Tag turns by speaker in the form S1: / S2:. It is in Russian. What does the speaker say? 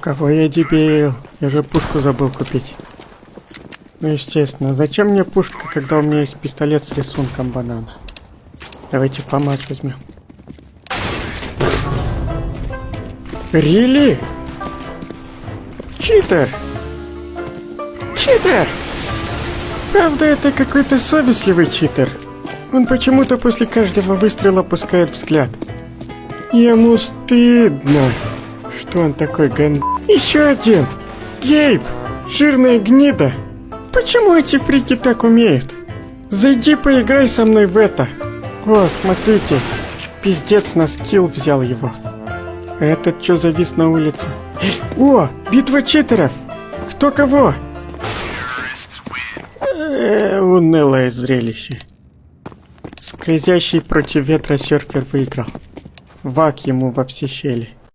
S1: Какой я дебил. Я же пушку забыл купить. Ну, естественно. Зачем мне пушка, когда у меня есть пистолет с рисунком банана? Давайте ФАМАС возьмем. Рили? Читер! Читер! Правда, это какой-то совестливый читер. Он почему-то после каждого выстрела опускает взгляд. Ему стыдно. Он такой ган... Еще один! Гейб! Жирная гнида! Почему эти фрики так умеют? Зайди поиграй со мной в это. О, смотрите. Пиздец на скилл взял его. Этот что завис на улице? О, битва читеров! Кто кого? Э, унылое зрелище. Скользящий против ветра серфер выиграл. Вак ему во все щели.